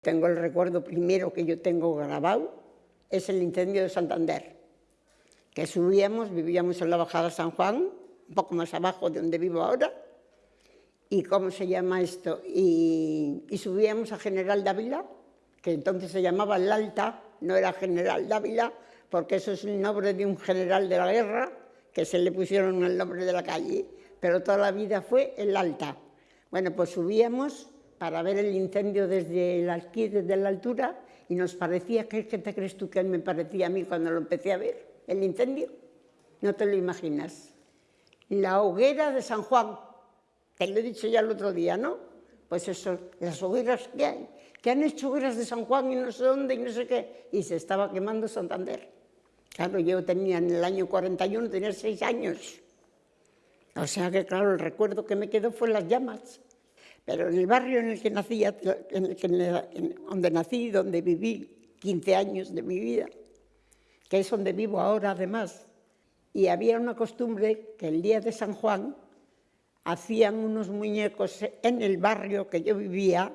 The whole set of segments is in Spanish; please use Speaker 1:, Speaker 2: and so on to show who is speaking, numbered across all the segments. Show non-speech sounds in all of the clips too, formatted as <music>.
Speaker 1: Tengo el recuerdo primero que yo tengo grabado, es el incendio de Santander, que subíamos, vivíamos en la bajada San Juan, un poco más abajo de donde vivo ahora, y ¿cómo se llama esto? Y, subíamos a General Dávila, que entonces se llamaba el Alta, no era General Dávila, porque eso es el nombre de un general de la guerra, que se le pusieron el nombre de la calle, pero toda la vida fue el Alta. Bueno, pues subíamos para ver el incendio desde aquí, desde la altura, y nos parecía, ¿qué, ¿qué te crees tú que me parecía a mí cuando lo empecé a ver? ¿El incendio? No te lo imaginas. La hoguera de San Juan, te lo he dicho ya el otro día, ¿no? Pues eso, las hogueras que hay, que han hecho hogueras de San Juan y no sé dónde y no sé qué, y se estaba quemando Santander. Claro, yo tenía en el año 41, tenía seis años. O sea que, claro, el recuerdo que me quedó fue las llamas. Pero en el barrio en el que nací, en el que, donde nací, donde viví 15 años de mi vida, que es donde vivo ahora además, y había una costumbre que el día de San Juan hacían unos muñecos en el barrio que yo vivía,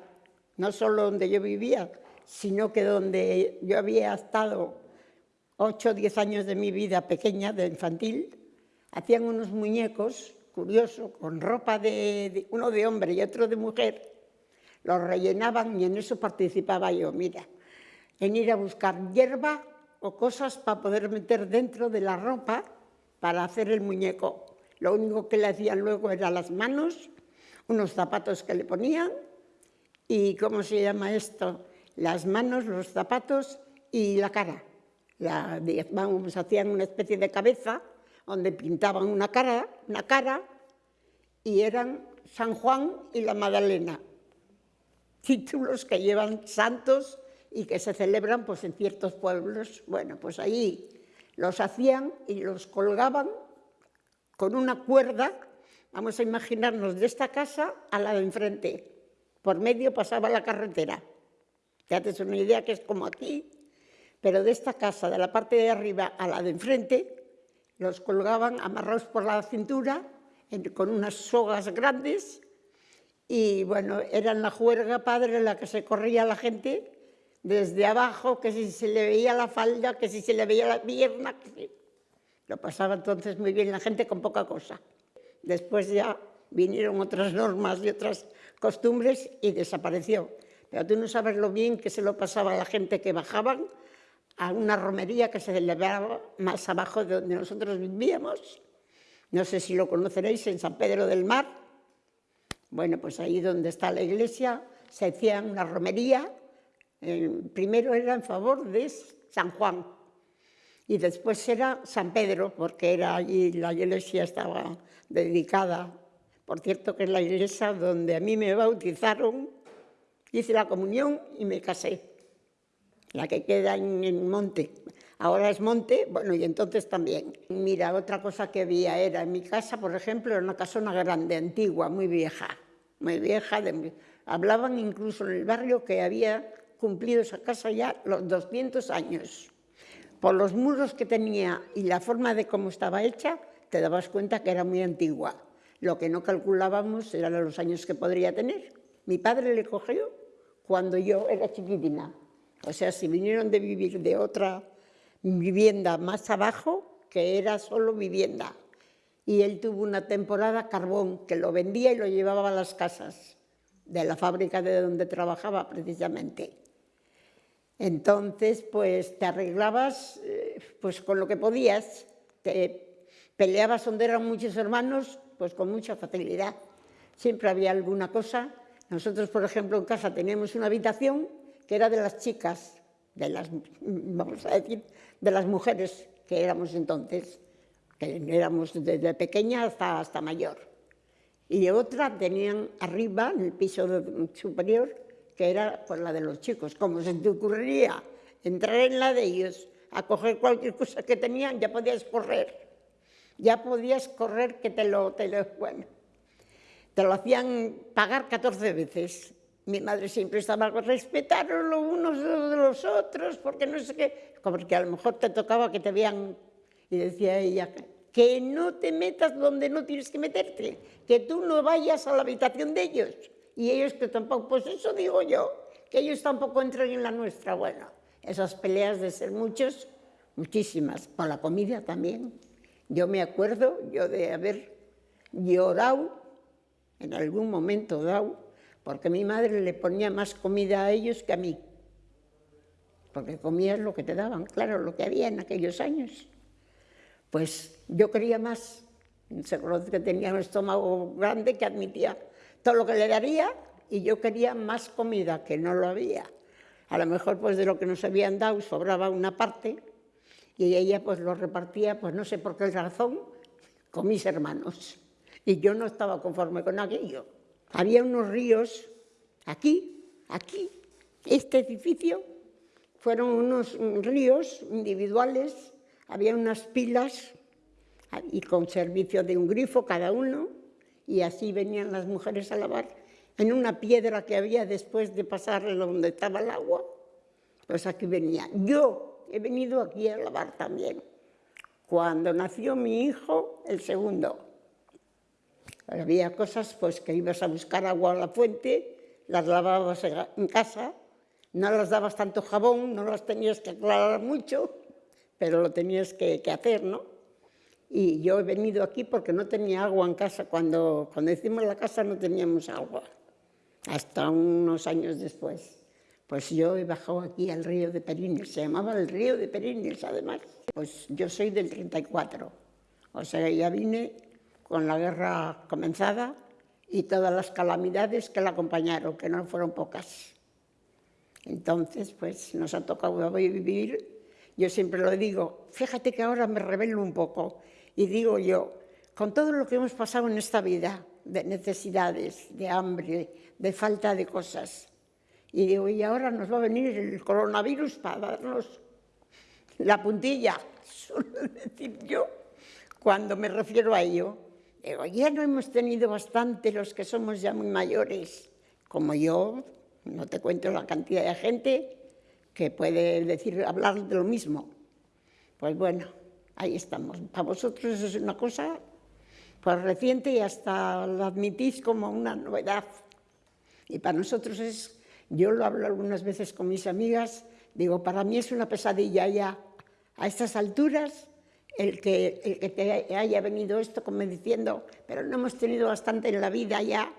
Speaker 1: no solo donde yo vivía, sino que donde yo había estado 8 o 10 años de mi vida pequeña, de infantil, hacían unos muñecos, curioso, con ropa de, uno de hombre y otro de mujer, los rellenaban y en eso participaba yo, mira, en ir a buscar hierba o cosas para poder meter dentro de la ropa para hacer el muñeco. Lo único que le hacían luego era las manos, unos zapatos que le ponían y, ¿cómo se llama esto? Las manos, los zapatos y la cara. La, vamos, hacían una especie de cabeza donde pintaban una cara, una cara y eran San Juan y la Magdalena. Títulos que llevan santos y que se celebran pues, en ciertos pueblos. Bueno, pues ahí los hacían y los colgaban con una cuerda, vamos a imaginarnos de esta casa a la de enfrente, por medio pasaba la carretera. Te una idea que es como aquí, pero de esta casa, de la parte de arriba a la de enfrente, los colgaban amarrados por la cintura con unas sogas grandes y bueno, era la juerga padre en la que se corría la gente desde abajo, que si se le veía la falda, que si se le veía la pierna, que lo pasaba entonces muy bien la gente con poca cosa. Después ya vinieron otras normas y otras costumbres y desapareció. Pero tú no sabes lo bien que se lo pasaba a la gente que bajaban a una romería que se celebraba más abajo de donde nosotros vivíamos. No sé si lo conoceréis, en San Pedro del Mar. Bueno, pues ahí donde está la iglesia se hacía una romería. primero era en favor de San Juan, y después era San Pedro, porque era allí la iglesia estaba dedicada. Por cierto, que es la iglesia donde a mí me bautizaron, hice la comunión y me casé. La que queda en el monte. Ahora es monte, bueno, y entonces también. Mira, otra cosa que había era, en mi casa, por ejemplo, era una casona grande, antigua, muy vieja. Muy vieja. hablaban incluso en el barrio que había cumplido esa casa ya los 200 años por los muros que tenía y la forma de cómo estaba hecha, te dabas cuenta que era muy antigua. Lo que no calculábamos eran los años que podría tener. Mi padre le cogió cuando yo era chiquitina. O sea, si vinieron de vivir de otra vivienda más abajo, que era solo vivienda. Y él tuvo una temporada carbón, que lo vendía y lo llevaba a las casas de la fábrica de donde trabajaba precisamente. Entonces, pues te arreglabas eh, pues con lo que podías, te peleabas donde eran muchos hermanos, pues con mucha facilidad. Siempre había alguna cosa. Nosotros, por ejemplo, en casa teníamos una habitación que era de las chicas, de las, vamos a decir, de las mujeres que éramos entonces, que éramos desde pequeña hasta, hasta mayor. Y otra tenían arriba, en el piso superior, que era pues, la de los chicos. Como se te ocurriría entrar en la de ellos, a coger cualquier cosa que tenían, ya podías correr. Ya podías correr que te lo, te lo, bueno, te lo hacían pagar 14 veces. Mi madre siempre estaba, respetaron los unos de los otros, porque no sé qué, porque a lo mejor te tocaba que te vean, y decía ella, que no te metas donde no tienes que meterte, que tú no vayas a la habitación de ellos, y ellos que tampoco, pues eso digo yo, que ellos tampoco entren en la nuestra. Bueno, esas peleas de ser muchos, muchísimas, por la comida también. Yo me acuerdo yo de haber llorado en algún momento dado, porque mi madre le ponía más comida a ellos que a mí, porque comías lo que te daban, claro, lo que había en aquellos años. Pues yo quería más, se conoce que tenía un estómago grande que admitía todo lo que le daría y yo quería más comida, que no lo había. A lo mejor pues de lo que nos habían dado sobraba una parte y ella pues lo repartía, pues no sé por qué razón, con mis hermanos. Y yo no estaba conforme con aquello. Había unos ríos aquí, aquí, este edificio, fueron unos ríos individuales, había unas pilas y con servicio de un grifo cada uno, y así venían las mujeres a lavar en una piedra que había después de pasar donde estaba el agua, pues aquí venía. Yo he venido aquí a lavar también. Cuando nació mi hijo, el segundo, había cosas pues que ibas a buscar agua a la fuente, las lavabas en casa, no las dabas tanto jabón, no las tenías que aclarar mucho, pero lo tenías que, hacer, ¿no? Y yo he venido aquí porque no tenía agua en casa. Cuando, cuando hicimos la casa no teníamos agua hasta unos años después. Pues yo he bajado aquí al río de Perines, se llamaba el río de Perines además. Pues yo soy del 34, o sea, ya vine con la guerra comenzada y todas las calamidades que la acompañaron, que no fueron pocas. Entonces, pues nos ha tocado vivir, yo siempre lo digo, fíjate que ahora me revelo un poco y digo yo, con todo lo que hemos pasado en esta vida, de necesidades, de hambre, de falta de cosas. Y digo, y ahora nos va a venir el coronavirus para darnos la puntilla, <laughs> suelo decir yo, cuando me refiero a ello. Digo, ya no hemos tenido bastante los que somos ya muy mayores, como yo, no te cuento la cantidad de gente que puede decir, hablar de lo mismo. Pues bueno, ahí estamos. Para vosotros es una cosa pues reciente y hasta lo admitís como una novedad. Y para nosotros es, yo lo hablo algunas veces con mis amigas, digo, para mí es una pesadilla ya a estas alturas el que, el que te haya venido esto como diciendo, pero no hemos tenido bastante en la vida ya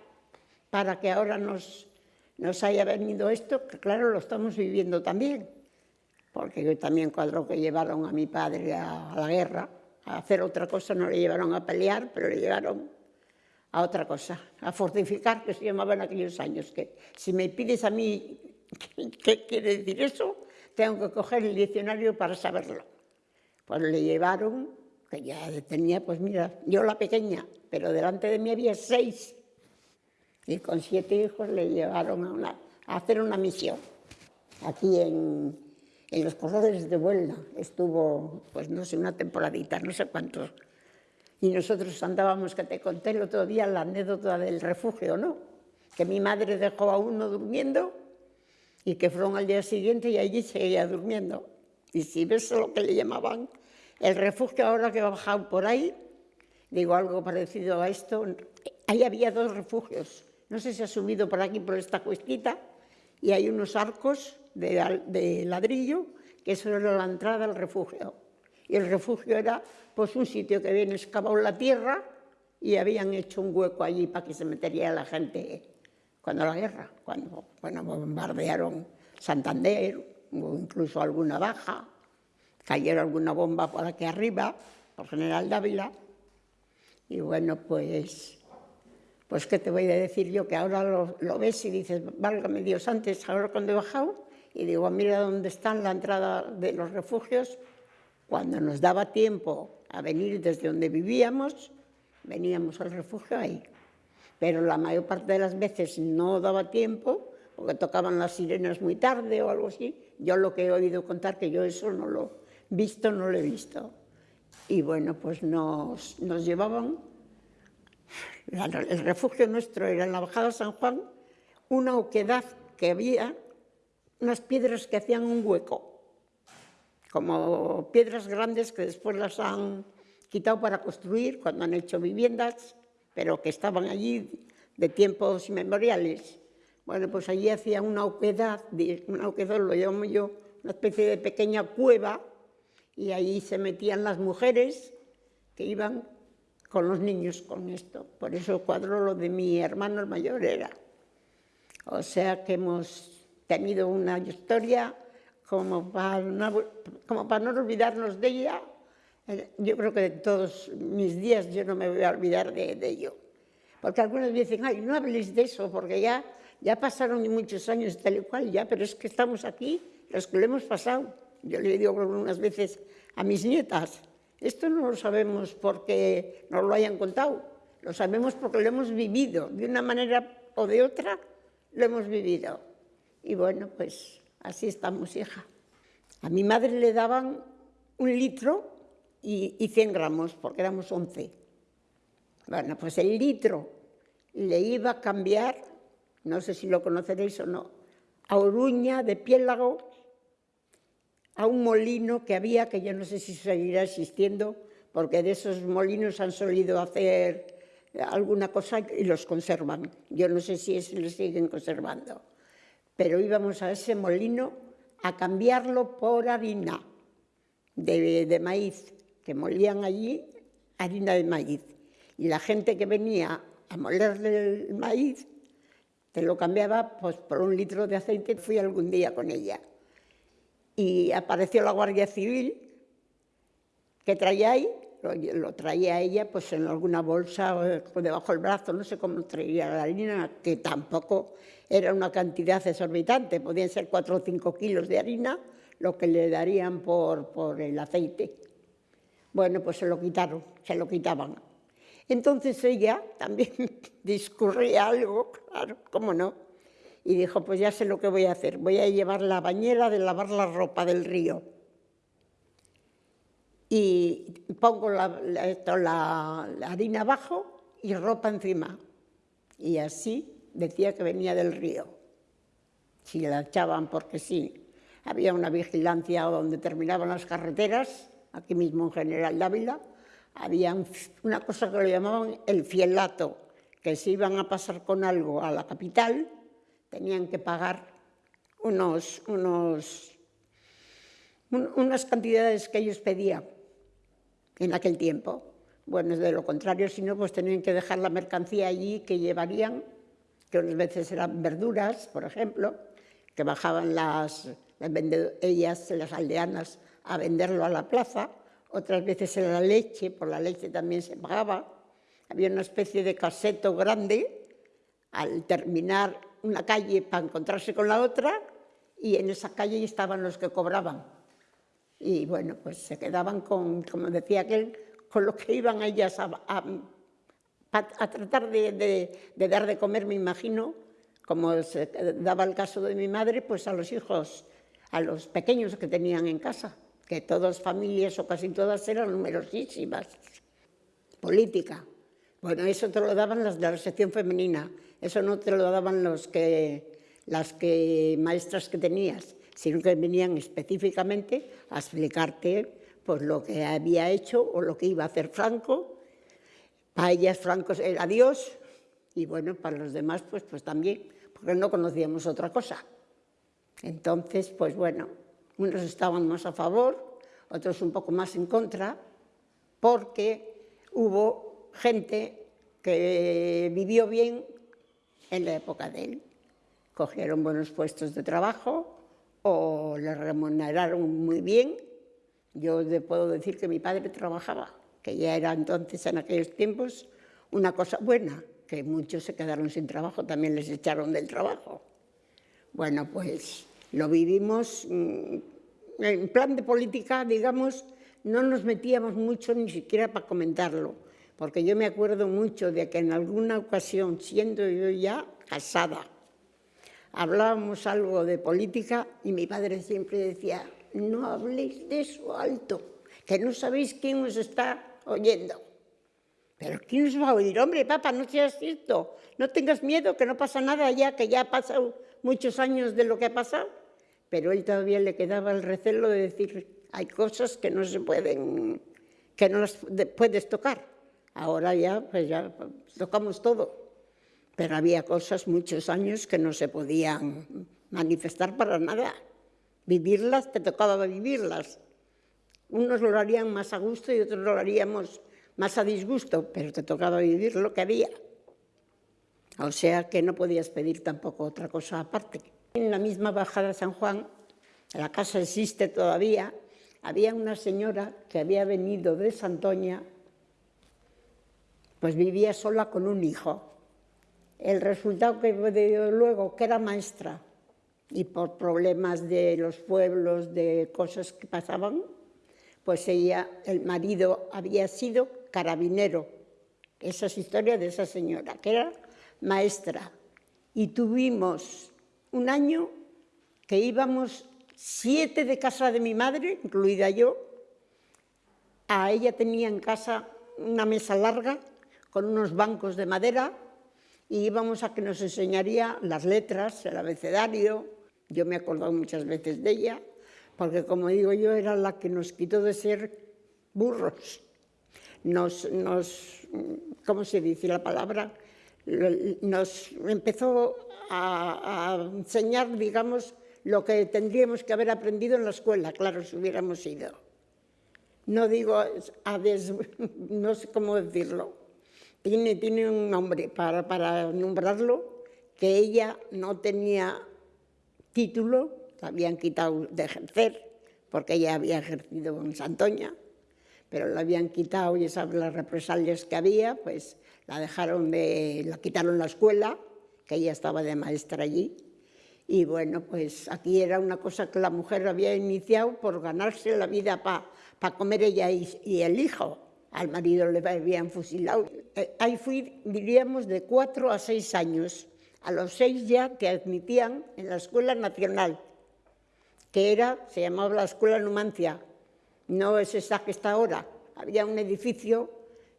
Speaker 1: para que ahora nos, nos haya venido esto, que claro, lo estamos viviendo también, porque también cuando que llevaron a mi padre a la guerra, a hacer otra cosa, no le llevaron a pelear, pero le llevaron a otra cosa, a fortificar, que se llamaba en aquellos años, que si me pides a mí <laughs> qué quiere decir eso, tengo que coger el diccionario para saberlo. Pues le llevaron, que ya tenía, pues mira, yo la pequeña, pero delante de mí había seis, y con siete hijos le llevaron a, hacer una misión, aquí en, en los corredores de Vuelna estuvo, pues no sé, una temporadita, no sé cuántos. Y nosotros andábamos, que te conté el otro día la anécdota del refugio, ¿no? Que mi madre dejó a uno durmiendo y que fueron al día siguiente y allí seguía durmiendo. Y si ves lo que le llamaban el refugio ahora que ha bajado por ahí, digo algo parecido a esto, ahí había dos refugios. No sé si ha subido por aquí, por esta cuestita, y hay unos arcos de, ladrillo, que eso era la entrada al refugio. Y el refugio era pues, un sitio que habían excavado la tierra y habían hecho un hueco allí para que se metería la gente cuando la guerra, cuando bueno, bombardearon Santander, o incluso alguna baja, cayeron alguna bomba por aquí arriba, por General Dávila, y bueno, pues, pues qué te voy a decir yo, que ahora lo, lo ves y dices, válgame Dios, antes, ahora cuando he bajado, y digo, mira dónde está la entrada de los refugios. Cuando nos daba tiempo a venir desde donde vivíamos, veníamos al refugio ahí. Pero la mayor parte de las veces no daba tiempo, porque tocaban las sirenas muy tarde o algo así. Yo lo que he oído contar, que yo eso no lo he visto, no lo he visto. Y bueno, pues nos, nos llevaban, el refugio nuestro era en la Bajada San Juan, una oquedad que había unas piedras que hacían un hueco, como piedras grandes que después las han quitado para construir cuando han hecho viviendas, pero que estaban allí de tiempos inmemoriales. Bueno, pues allí hacía una oquedad, una oquedad lo llamo yo, una especie de pequeña cueva, y ahí se metían las mujeres que iban con los niños con esto. Por eso el cuadro lo de mi hermano mayor era. O sea que hemos tenido una historia como para no, como para no olvidarnos de ella. Eh, yo creo que de todos mis días yo no me voy a olvidar de, de ello. Porque algunos dicen, ay, no habléis de eso, porque ya ya pasaron muchos años tal y cual, ya, pero es que estamos aquí, los que lo hemos pasado. Yo le digo algunas veces a mis nietas, esto no lo sabemos porque nos lo hayan contado, lo sabemos porque lo hemos vivido, de una manera o de otra, lo hemos vivido. Y bueno, pues así estamos, hija. A mi madre le daban un litro y, y 100 gramos, porque éramos 11. Bueno, pues el litro le iba a cambiar no sé si lo conoceréis o no, a Oruña de Piélago, a un molino que había, que yo no sé si seguirá existiendo, porque de esos molinos han solido hacer alguna cosa y los conservan. Yo no sé si es, los siguen conservando. Pero íbamos a ese molino a cambiarlo por harina de, de maíz, que molían allí harina de maíz. Y la gente que venía a molerle el maíz te lo cambiaba pues, por un litro de aceite, fui algún día con ella. Y apareció la Guardia Civil, que traía ahí, lo, traía ella pues en alguna bolsa o debajo del brazo, no sé cómo traía la harina, que tampoco era una cantidad exorbitante, podían ser cuatro o cinco kilos de harina, lo que le darían por, por el aceite. Bueno, pues se lo quitaron, se lo quitaban. Entonces ella también <laughs> discurría algo, claro, cómo no, y dijo, pues ya sé lo que voy a hacer, voy a llevar la bañera de lavar la ropa del río. Y pongo la, harina abajo y ropa encima. Y así decía que venía del río. Si la echaban porque sí. Había una vigilancia donde terminaban las carreteras, aquí mismo en General Dávila, había una cosa que lo llamaban el fielato, que si iban a pasar con algo a la capital, tenían que pagar unos, unos, unas cantidades que ellos pedían en aquel tiempo. Bueno, de lo contrario, si no, pues tenían que dejar la mercancía allí que llevarían, que unas veces eran verduras, por ejemplo, que bajaban las, las ellas, las aldeanas, a venderlo a la plaza, otras veces era la leche, por la leche también se pagaba. Había una especie de caseto grande al terminar una calle para encontrarse con la otra y en esa calle estaban los que cobraban. Y bueno, pues se quedaban con, como decía aquel, con lo que iban ellas a, a, tratar de, de, dar de comer, me imagino, como se daba el caso de mi madre, pues a los hijos, a los pequeños que tenían en casa que todas familias o casi todas eran numerosísimas. Política. Bueno, eso te lo daban las de la sección femenina, eso no te lo daban los que, las que, maestras que tenías, sino que venían específicamente a explicarte pues, lo que había hecho o lo que iba a hacer Franco. Para ellas Franco era Dios y bueno, para los demás pues, pues también, porque no conocíamos otra cosa. Entonces, pues bueno, unos estaban más a favor, otros un poco más en contra, porque hubo gente que vivió bien en la época de él. Cogieron buenos puestos de trabajo o le remuneraron muy bien. Yo puedo decir que mi padre trabajaba, que ya era entonces en aquellos tiempos una cosa buena, que muchos se quedaron sin trabajo, también les echaron del trabajo. Bueno, pues lo vivimos, mm, en plan de política, digamos, no nos metíamos mucho ni siquiera para comentarlo, porque yo me acuerdo mucho de que en alguna ocasión, siendo yo ya casada, hablábamos algo de política y mi padre siempre decía, no habléis de eso alto, que no sabéis quién os está oyendo. ¿Pero quién os va a oír? Hombre, papá, no seas cierto, no tengas miedo, que no pasa nada ya, que ya ha pasado muchos años de lo que ha pasado pero él todavía le quedaba el recelo de decir, hay cosas que no se pueden, que no las puedes tocar. Ahora ya, pues ya tocamos todo. pero había cosas muchos años que no se podían manifestar para nada. Vivirlas, te tocaba vivirlas. Unos lo harían más a gusto y otros lo haríamos más a disgusto, pero te tocaba vivir lo que había. O sea que no podías pedir tampoco otra cosa aparte. En la misma bajada de San Juan, la casa existe todavía, había una señora que había venido de Santoña, pues vivía sola con un hijo. El resultado que dio luego, que era maestra, y por problemas de los pueblos, de cosas que pasaban, pues ella, el marido había sido carabinero. Esa es historia de esa señora, que era maestra. Y tuvimos un año que íbamos siete de casa de mi madre, incluida yo. A ella tenía en casa una mesa larga con unos bancos de madera y íbamos a que nos enseñaría las letras, el abecedario. Yo me he acordado muchas veces de ella, porque como digo yo, era la que nos quitó de ser burros. Nos, nos ¿cómo se dice la palabra? Nos empezó a, enseñar, digamos, lo que tendríamos que haber aprendido en la escuela, claro, si hubiéramos ido. No digo, a des, <laughs> no sé cómo decirlo, tiene, tiene un nombre para, para nombrarlo, que ella no tenía título, la habían quitado de ejercer, porque ella había ejercido en Santoña, pero la habían quitado y esas las represalias que había, pues la dejaron de, la quitaron la escuela, que ella estaba de maestra allí, y bueno, pues aquí era una cosa que la mujer había iniciado por ganarse la vida para pa comer ella y, y el hijo, al marido le habían fusilado. Eh, ahí fui, diríamos, de cuatro a seis años. A los seis ya te admitían en la Escuela Nacional, que era, se llamaba la Escuela Numancia, no es esa que está ahora. Había un edificio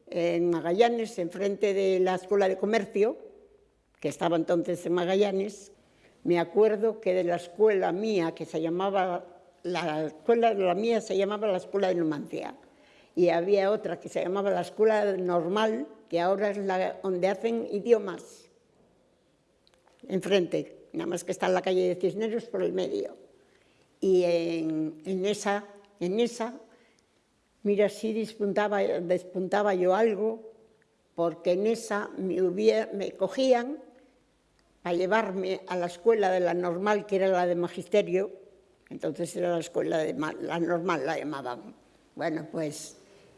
Speaker 1: en Magallanes, enfrente de la Escuela de Comercio, que estaba entonces en Magallanes. Me acuerdo que de la escuela mía, que se llamaba, la escuela de la mía se llamaba la Escuela de Numancia y había otra que se llamaba la Escuela Normal, que ahora es la donde hacen idiomas, enfrente, nada más que está en la calle de Cisneros por el medio. Y en, esa, en esa, mira, sí despuntaba, yo algo, porque en esa me, cogían a llevarme a la escuela de la normal, que era la de magisterio, entonces era la escuela de la normal, la llamaban. Bueno, pues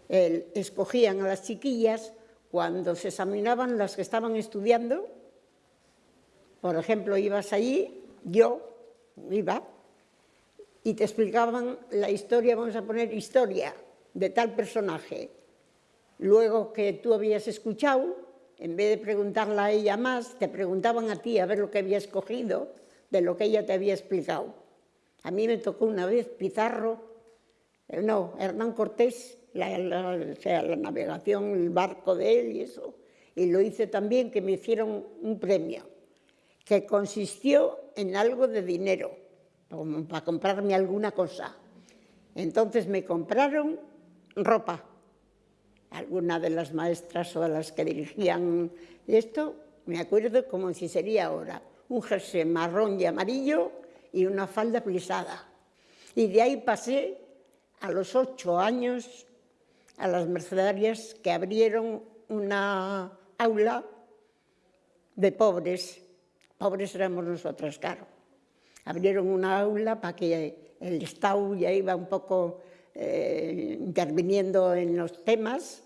Speaker 1: escogían a las chiquillas cuando se examinaban las que estaban estudiando. Por ejemplo, ibas allí, yo iba, y te explicaban la historia, vamos a poner historia, de tal personaje. Luego que tú habías escuchado, en vez de preguntarla a ella más, te preguntaban a ti a ver lo que había escogido de lo que ella te había explicado. A mí me tocó una vez Pizarro, eh, no, Hernán Cortés, la, navegación, el barco de él y eso. Y lo hice también que me hicieron un premio, que consistió en algo de dinero, para comprarme alguna cosa. Entonces me compraron ropa. Alguna de las maestras o de las que dirigían esto, me acuerdo como si sería ahora, un jersey marrón y amarillo y una falda plisada. Y de ahí pasé a los ocho años a las mercedarias que abrieron una aula de pobres. Pobres éramos nosotras, claro. Abrieron una aula para que el Estado ya iba un poco eh, interviniendo en los temas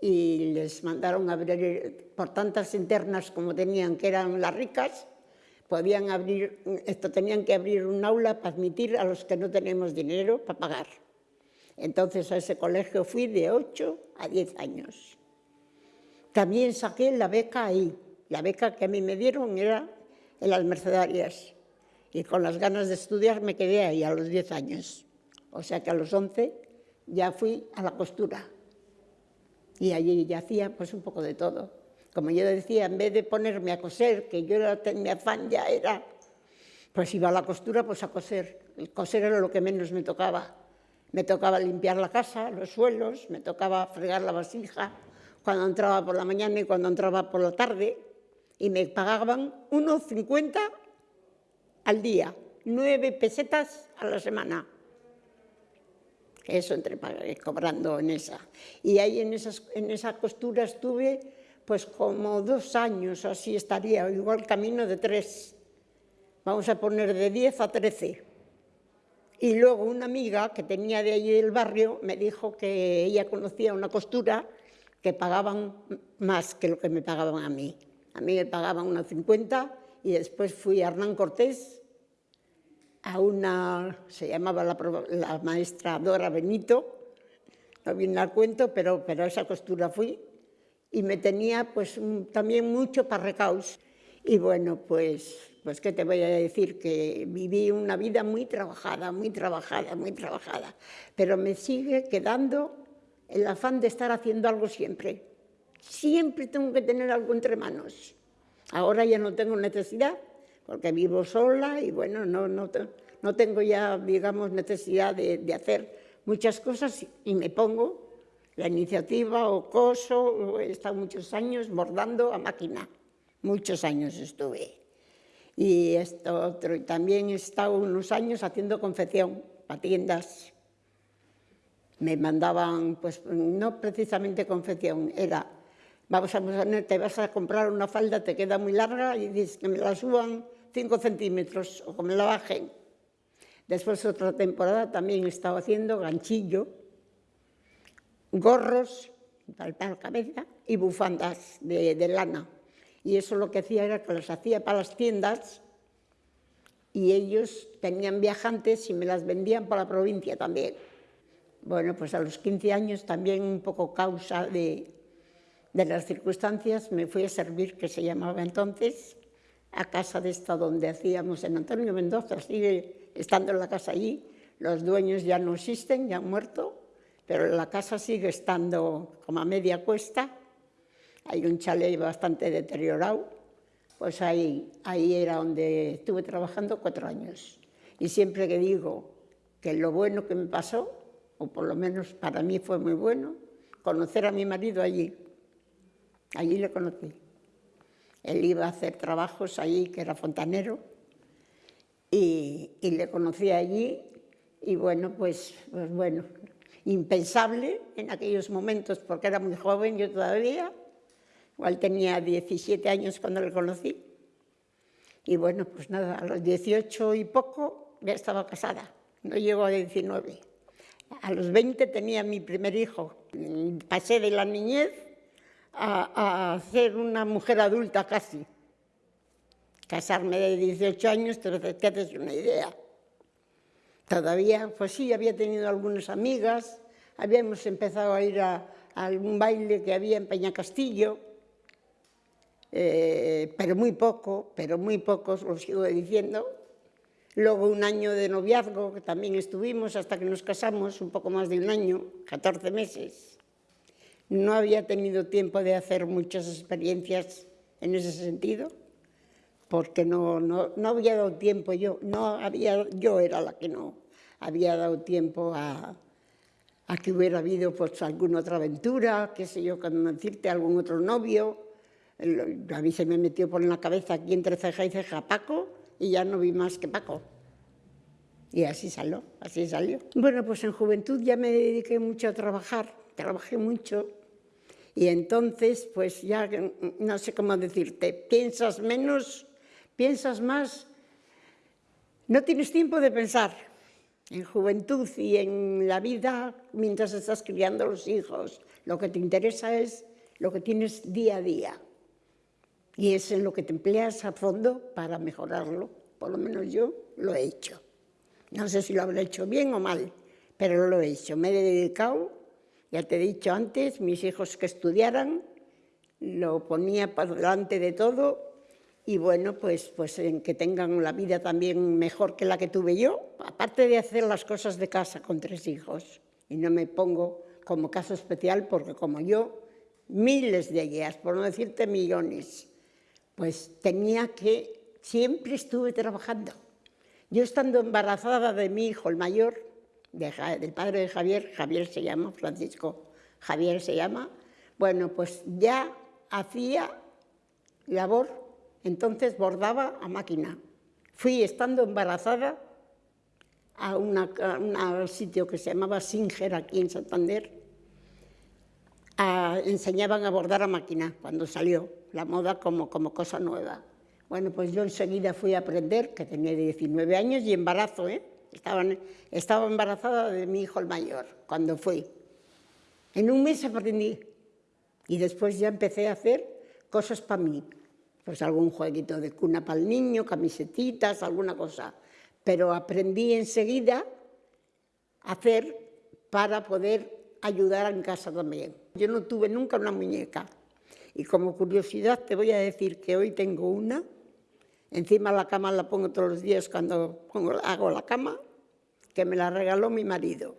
Speaker 1: y les mandaron abrir, por tantas internas como tenían, que eran las ricas, podían abrir, esto tenían que abrir un aula para admitir a los que no tenemos dinero para pagar. Entonces a ese colegio fui de 8 a 10 años. También saqué la beca ahí. La beca que a mí me dieron era en las Mercedarias. Y con las ganas de estudiar me quedé ahí a los 10 años. O sea que a los 11 ya fui a la costura. Y allí ya hacía pues un poco de todo. Como yo decía, en vez de ponerme a coser, que yo era, mi afán ya era, pues iba a la costura pues a coser. El coser era lo que menos me tocaba. Me tocaba limpiar la casa, los suelos, me tocaba fregar la vasija cuando entraba por la mañana y cuando entraba por la tarde. y me pagaban 1,50 al día, nueve pesetas a la semana. Eso entre cobrando en esa. Y ahí en, esas, en esa costura estuve pues como dos años, así estaría, igual camino de tres. Vamos a poner de 10 a 13. Y luego una amiga que tenía de allí del barrio me dijo que ella conocía una costura que pagaban más que lo que me pagaban a mí. A mí me pagaban unos 50 y después fui a Hernán Cortés, a una, se llamaba la, maestra Dora Benito, no viene al cuento, pero, pero a esa costura fui y me tenía pues también mucho para recaus. Y bueno, pues pues qué te voy a decir, que viví una vida muy trabajada, muy trabajada, muy trabajada, pero me sigue quedando el afán de estar haciendo algo siempre. Siempre tengo que tener algo entre manos. Ahora ya no tengo necesidad, porque vivo sola y bueno, no, no, no tengo ya, digamos, necesidad de, de hacer muchas cosas y me pongo la iniciativa o coso, he estado muchos años bordando a máquina, muchos años estuve y esto otro. Y también he estado unos años haciendo confección para tiendas. Me mandaban, pues no precisamente confección, era, vamos a te vas a comprar una falda, te queda muy larga y dices que me la suban 5 centímetros o que me la bajen. Después otra temporada también he estado haciendo ganchillo, gorros para la cabeza y bufandas de, de lana y eso lo que hacía era que las hacía para las tiendas y ellos tenían viajantes y me las vendían para la provincia también. Bueno, pues a los 15 años también un poco causa de, de las circunstancias me fui a servir, que se llamaba entonces, a casa de esta donde hacíamos en Antonio Mendoza, sigue estando la casa allí, los dueños ya no existen, ya han muerto, pero la casa sigue estando como a media cuesta hay un chalet bastante deteriorado, pues ahí, ahí era donde estuve trabajando cuatro años. Y siempre que digo que lo bueno que me pasó, o por lo menos para mí fue muy bueno, conocer a mi marido allí. Allí le conocí. Él iba a hacer trabajos allí, que era fontanero, y, y le conocí allí, y bueno, pues, pues bueno, impensable en aquellos momentos, porque era muy joven yo todavía, Igual tenía 17 años cuando le conocí. Y bueno, pues nada, a los 18 y poco ya estaba casada, no llegó a 19. A los 20 tenía mi primer hijo. Pasé de la niñez a, a ser una mujer adulta casi. Casarme de 18 años, te haces una idea. Todavía, pues sí, había tenido algunas amigas, habíamos empezado a ir a, algún baile que había en Peñacastillo, eh, pero muy poco, pero muy pocos, lo sigo diciendo. Luego un año de noviazgo, que también estuvimos hasta que nos casamos, un poco más de un año, 14 meses. No había tenido tiempo de hacer muchas experiencias en ese sentido, porque no, no, no había dado tiempo yo, no había, yo era la que no había dado tiempo a, a que hubiera habido pues, alguna otra aventura, qué sé yo, cuando decirte algún otro novio, a mí se me metió por la cabeza aquí entre ceja y ceja Paco y ya no vi más que Paco. Y así salió, así salió. Bueno, pues en juventud ya me dediqué mucho a trabajar, trabajé mucho y entonces pues ya no sé cómo decirte, piensas menos, piensas más, no tienes tiempo de pensar. En juventud y en la vida, mientras estás criando a los hijos, lo que te interesa es lo que tienes día a día y es en lo que te empleas a fondo para mejorarlo. Por lo menos yo lo he hecho. No sé si lo habré hecho bien o mal, pero lo he hecho. Me he dedicado, ya te he dicho antes, mis hijos que estudiaran, lo ponía por delante de todo y bueno, pues, pues en que tengan la vida también mejor que la que tuve yo, aparte de hacer las cosas de casa con tres hijos. Y no me pongo como caso especial porque como yo, miles de ellas, por no decirte millones, pues tenía que, siempre estuve trabajando. Yo estando embarazada de mi hijo, el mayor, del padre de Javier, Javier se llama, Francisco Javier se llama, bueno, pues ya hacía labor Entonces bordaba a máquina. Fui estando embarazada a, un sitio que se llamaba Singer, aquí en Santander. enseñaban a bordar a máquina cuando salió la moda como, como cosa nueva. Bueno, pues yo enseguida fui a aprender, que tenía 19 años y embarazo, ¿eh? Estaba, estaba embarazada de mi hijo el mayor cuando fui. En un mes aprendí y después ya empecé a hacer cosas para mí. Pues algún jueguito de cuna para el niño, camisetitas, alguna cosa. Pero aprendí enseguida a hacer para poder ayudar en casa también. Yo no tuve nunca una muñeca. Y como curiosidad te voy a decir que hoy tengo una. Encima la cama la pongo todos los días cuando hago la cama, que me la regaló mi marido.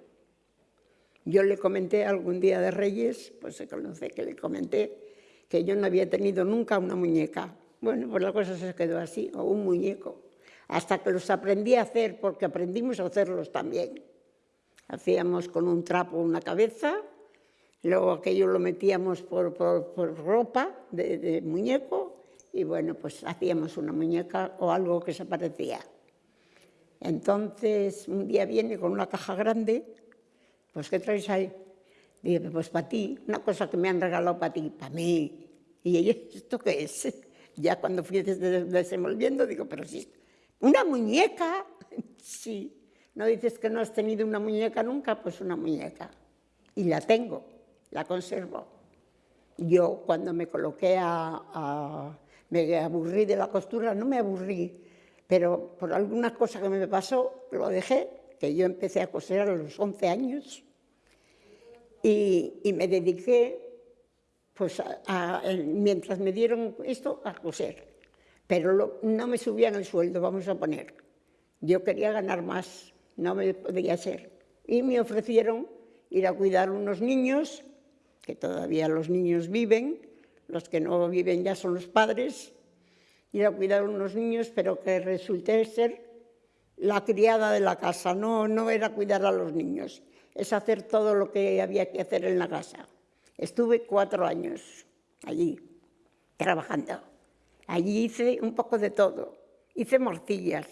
Speaker 1: Yo le comenté algún día de Reyes, pues se conoce que le comenté que yo no había tenido nunca una muñeca. Bueno, pues la cosa se quedó así, o un muñeco, hasta que los aprendí a hacer, porque aprendimos a hacerlos también. Hacíamos con un trapo una cabeza, luego aquello lo metíamos por, ropa de muñeco, y bueno, pues hacíamos una muñeca o algo que se parecía. Entonces, un día viene con una caja grande pues ¿qué traes ahí? Dije, pues para ti, una cosa que me han regalado para ti, para mí. Y ella, <laughs> ¿esto qué es? <laughs> Ya cuando fui desenvolviendo, digo, pero sí, ¿una muñeca? <laughs> Sí. ¿No dices que no has tenido una muñeca nunca? Pues una muñeca. Y la tengo, la conservo. Yo cuando me coloqué a, a me aburrí de la costura, no me aburrí, pero por alguna cosa que me pasó, lo dejé que yo empecé a coser a los 11 años y, me dediqué, pues, mientras me dieron esto, a coser. Pero no me subían el sueldo, vamos a poner. Yo quería ganar más, no me podía ser. Y me ofrecieron ir a cuidar unos niños, que todavía los niños viven, los que no viven ya son los padres, ir a cuidar unos niños, pero que resulté ser la criada de la casa, no, no era cuidar a los niños, es hacer todo lo que había que hacer en la casa. Estuve cuatro años allí, trabajando. Allí hice un poco de todo. Hice morcillas.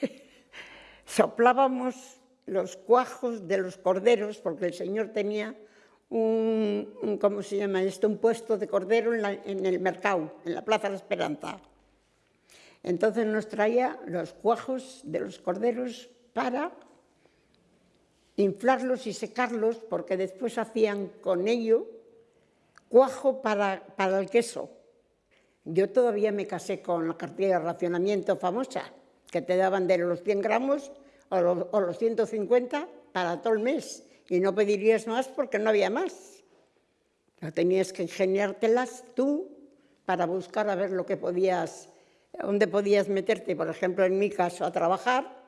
Speaker 1: <laughs> Soplábamos los cuajos de los corderos, porque el señor tenía un, ¿cómo se llama esto? Un puesto de cordero en, el mercado, en la Plaza de la Esperanza. Entonces nos traía los cuajos de los corderos para inflarlos y secarlos, porque después hacían con ello cuajo para, para el queso. Yo todavía me casé con la cartilla de racionamiento famosa, que te daban de los 100 gramos o los, o los 150 para todo el mes, y no pedirías más porque no había más. No tenías que ingeniártelas tú para buscar a ver lo que podías donde podías meterte, por ejemplo, en mi caso, a trabajar,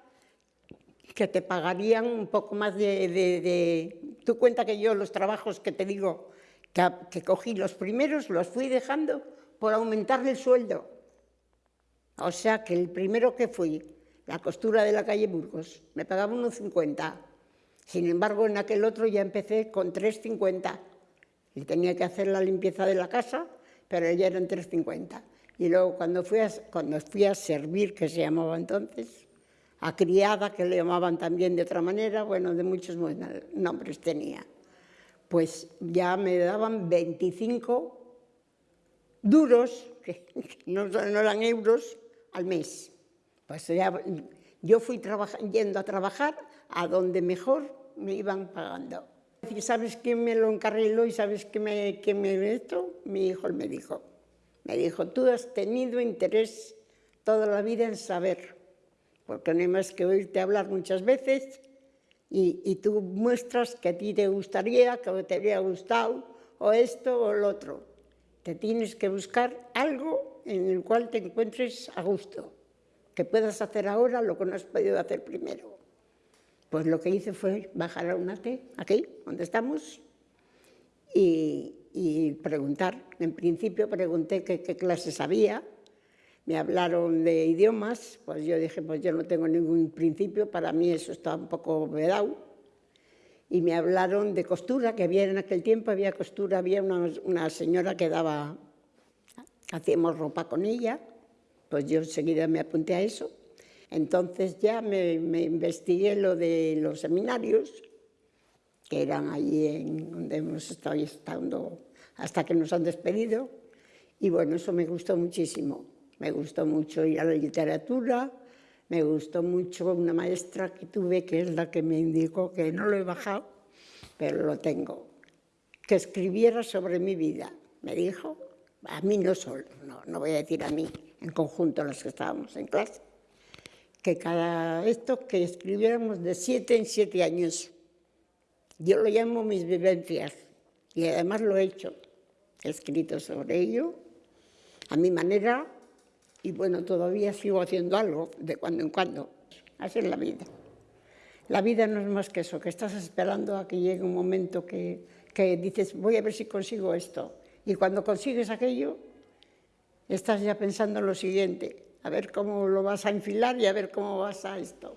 Speaker 1: que te pagarían un poco más de... de, Tú cuenta que yo los trabajos que te digo que, que, cogí los primeros, los fui dejando por aumentarle el sueldo. O sea que el primero que fui, la costura de la calle Burgos, me pagaba unos 50. Sin embargo, en aquel otro ya empecé con 3,50. Y tenía que hacer la limpieza de la casa, pero ya eran 3,50. Y luego cuando fui, a, cuando fui a servir, que se llamaba entonces, a criada, que le llamaban también de otra manera, bueno, de muchos nombres tenía, pues ya me daban 25 duros, <laughs> que no, no eran euros, al mes. Pues ya, yo fui yendo a trabajar a donde mejor me iban pagando. ¿Sabes quién me lo encarriló y sabes qué me, qué me esto? Mi hijo el médico. Me dijo, tú has tenido interés toda la vida en saber, porque no hay más que oírte hablar muchas veces y, tú muestras que a ti te gustaría, que te habría gustado, o esto o lo otro. Te tienes que buscar algo en el cual te encuentres a gusto, que puedas hacer ahora lo que no has podido hacer primero. Pues lo que hice fue bajar a UNATE, aquí, donde estamos, y, preguntar. En principio pregunté qué, qué clases había, me hablaron de idiomas, pues yo dije, pues yo no tengo ningún principio, para mí eso está un poco vedado. Y me hablaron de costura, que había en aquel tiempo, había costura, había una, una señora que daba hacíamos ropa con ella, pues yo enseguida me apunté a eso. Entonces ya me, investigué lo de los seminarios, que eran allí en donde hemos estado estando hasta que nos han despedido, y bueno, eso me gustó muchísimo. Me gustó mucho ir a la literatura, me gustó mucho una maestra que tuve, que es la que me indicó que no lo he bajado, pero lo tengo, que escribiera sobre mi vida. Me dijo, a mí no solo, no, no voy a decir a mí, en conjunto los que estábamos en clase, que cada esto que escribiéramos de siete en siete años. Yo lo llamo mis vivencias y además lo he hecho. He escrito sobre ello a mi manera y bueno, todavía sigo haciendo algo de cuando en cuando. Así es la vida. La vida no es más que eso, que estás esperando a que llegue un momento que, que dices, voy a ver si consigo esto. Y cuando consigues aquello, estás ya pensando en lo siguiente, a ver cómo lo vas a enfilar y a ver cómo vas a esto.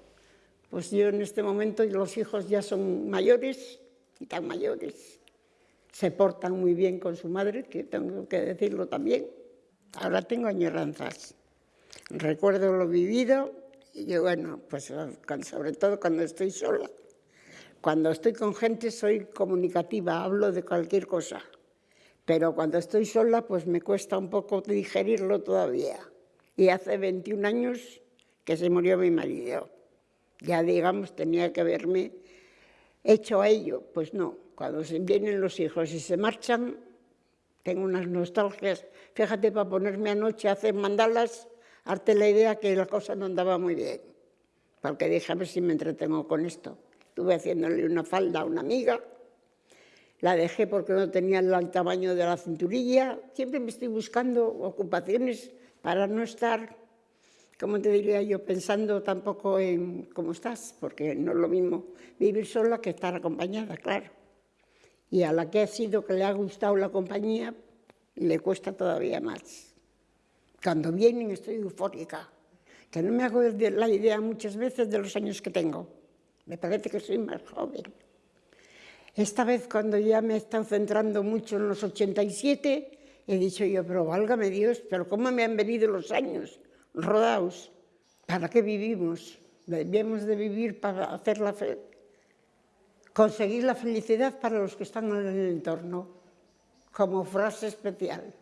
Speaker 1: Pues yo en este momento los hijos ya son mayores y tan mayores. Se portan muy bien con su madre, que tengo que decirlo también. Ahora tengo añoranzas. Recuerdo lo vivido y bueno, pues sobre todo cuando estoy sola. Cuando estoy con gente soy comunicativa, hablo de cualquier cosa. Pero cuando estoy sola, pues me cuesta un poco digerirlo todavía. Y hace 21 años que se murió mi marido. Ya, digamos, tenía que haberme hecho a ello. Pues no, cuando se vienen los hijos y se marchan, tengo unas nostalgias. Fíjate, para ponerme anoche a hacer mandalas, arte la idea que la cosa no andaba muy bien. Porque dije, si me entretengo con esto. Estuve haciéndole una falda a una amiga, la dejé porque no tenía el tamaño de la cinturilla. Siempre me estoy buscando ocupaciones para no estar, como te diría yo, pensando tampoco en cómo estás, porque no es lo mismo vivir sola que estar acompañada, claro. Y a la que ha sido que le ha gustado la compañía, le cuesta todavía más. Cuando vienen estoy eufórica, que no me hago la idea muchas veces de los años que tengo. Me parece que soy más joven. Esta vez cuando ya me he estado centrando mucho en los 87, he dicho yo, pero válgame Dios, pero ¿cómo me han venido los años rodados? ¿Para qué vivimos? Debemos de vivir para hacer la fe, conseguir la felicidad para los que están en el entorno, como frase especial.